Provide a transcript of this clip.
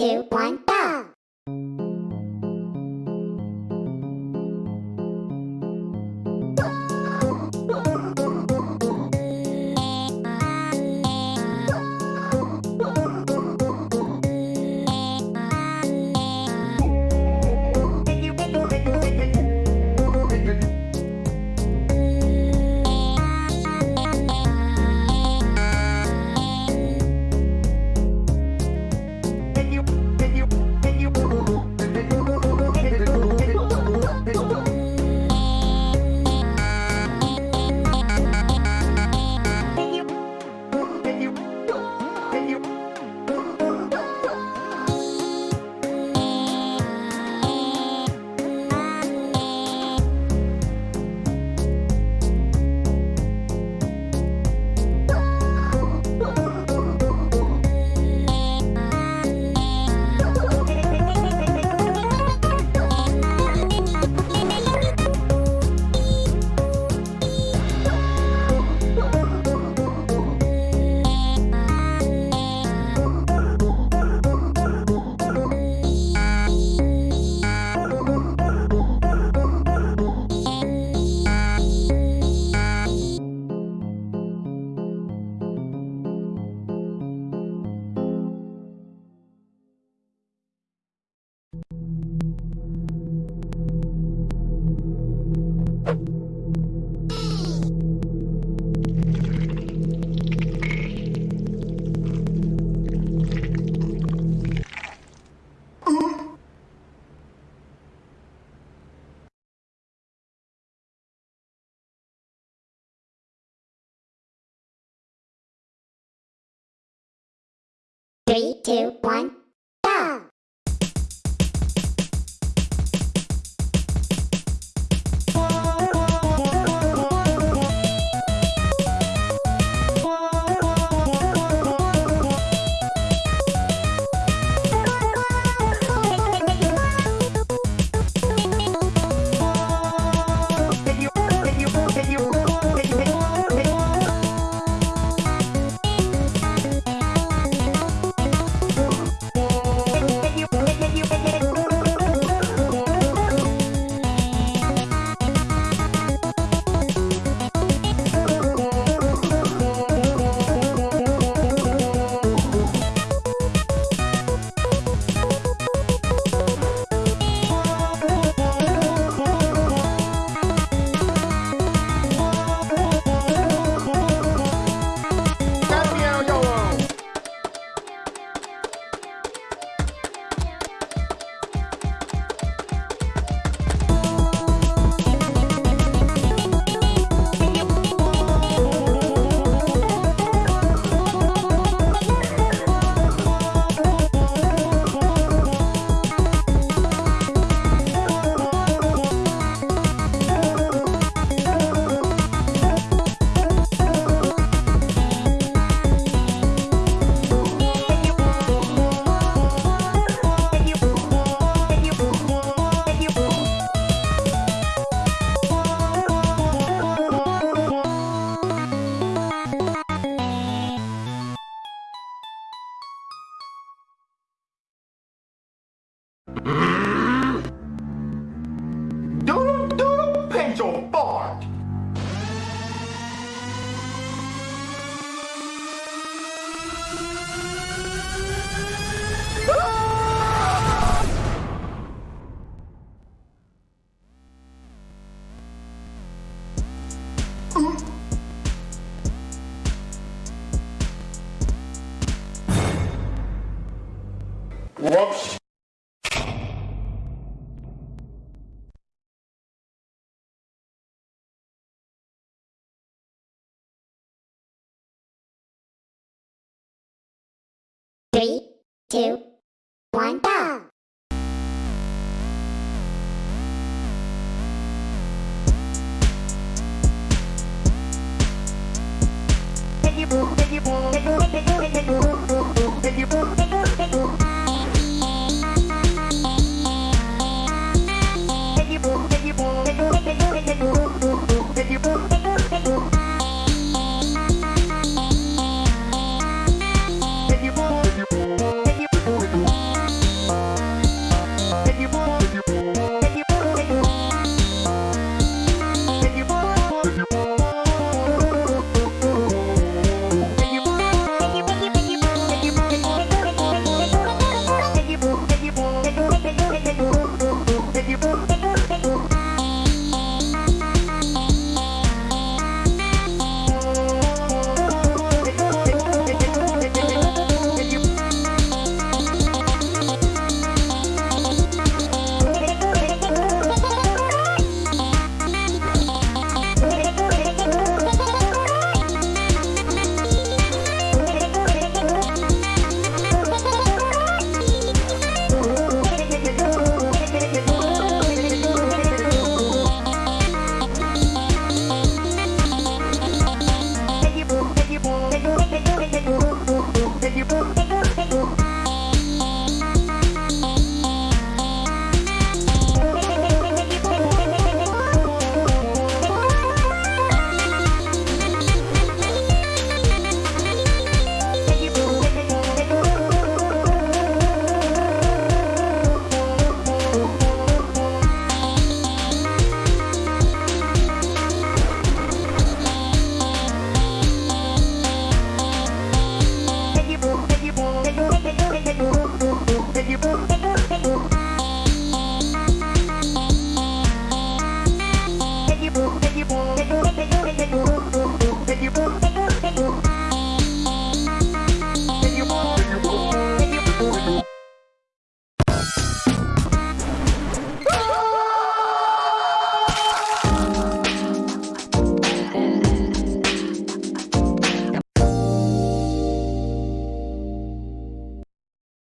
two, one, go! Three, two, one, Doodle doodle pencil fart. Whoops. Three, two, one, go! Thank you.